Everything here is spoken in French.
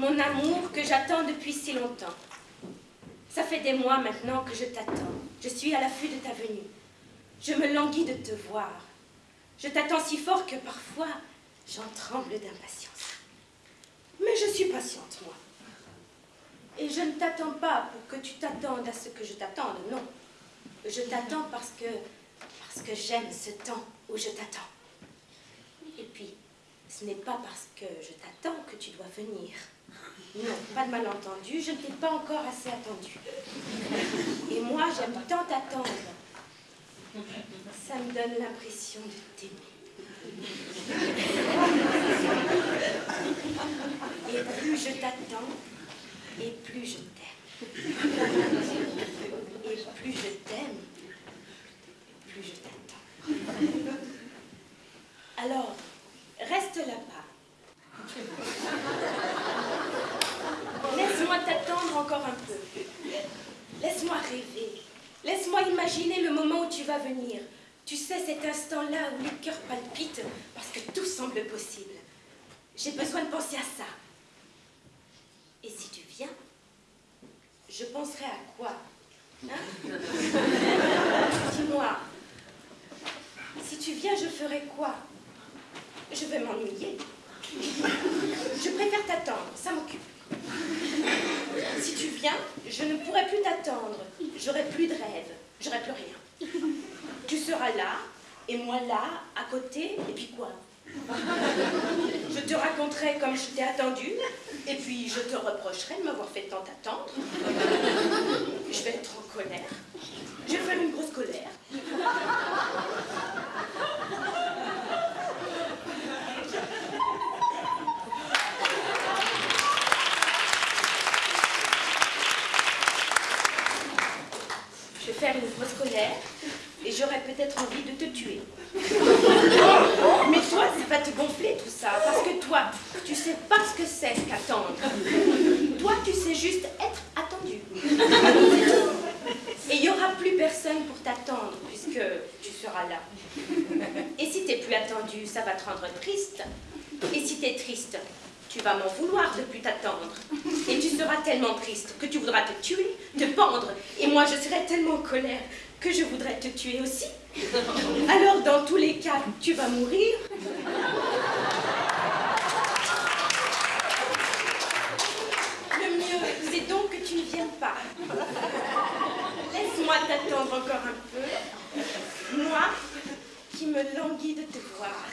Mon amour que j'attends depuis si longtemps. Ça fait des mois maintenant que je t'attends. Je suis à l'affût de ta venue. Je me languis de te voir. Je t'attends si fort que parfois j'en tremble d'impatience. Mais je suis patiente, moi. Et je ne t'attends pas pour que tu t'attendes à ce que je t'attende, non. Je t'attends parce que, parce que j'aime ce temps où je t'attends. Ce n'est pas parce que je t'attends que tu dois venir. Non, pas de malentendu, je ne t'ai pas encore assez attendu. Et moi, j'aime tant t'attendre. Ça me donne l'impression de t'aimer. Et plus je t'attends, et plus je t'aime. Et plus je t'aime, plus je t'attends. Alors, Laisse-moi t'attendre encore un peu. Laisse-moi rêver. Laisse-moi imaginer le moment où tu vas venir. Tu sais, cet instant-là où le cœur palpite parce que tout semble possible. J'ai besoin de penser à ça. Et si tu viens, je penserai à quoi hein? Dis-moi, si tu viens, je ferai quoi? Je vais m'ennuyer. Je préfère t'attendre, ça m'occupe. Si tu viens, je ne pourrai plus t'attendre. J'aurai plus de rêve, j'aurai plus rien. Tu seras là, et moi là, à côté, et puis quoi? Je te raconterai comme je t'ai attendu, et puis je te reprocherai de m'avoir fait tant attendre. Je vais être en colère. Je vais faire une grosse colère. Faire une grosse colère et j'aurais peut-être envie de te tuer. Mais toi, c'est pas te gonfler tout ça, parce que toi, tu sais pas ce que c'est qu'attendre. Toi, tu sais juste être attendu. Et il n'y aura plus personne pour t'attendre, puisque tu seras là. Et si t'es plus attendu, ça va te rendre triste. Et si t'es triste, tu vas m'en vouloir de plus t'attendre. Et tu seras tellement triste que tu voudras te tuer, te pendre. Et moi, je serai tellement en colère que je voudrais te tuer aussi. Alors, dans tous les cas, tu vas mourir. Le mieux, c'est donc que tu ne viennes pas. Laisse-moi t'attendre encore un peu. Moi, qui me languis de te voir.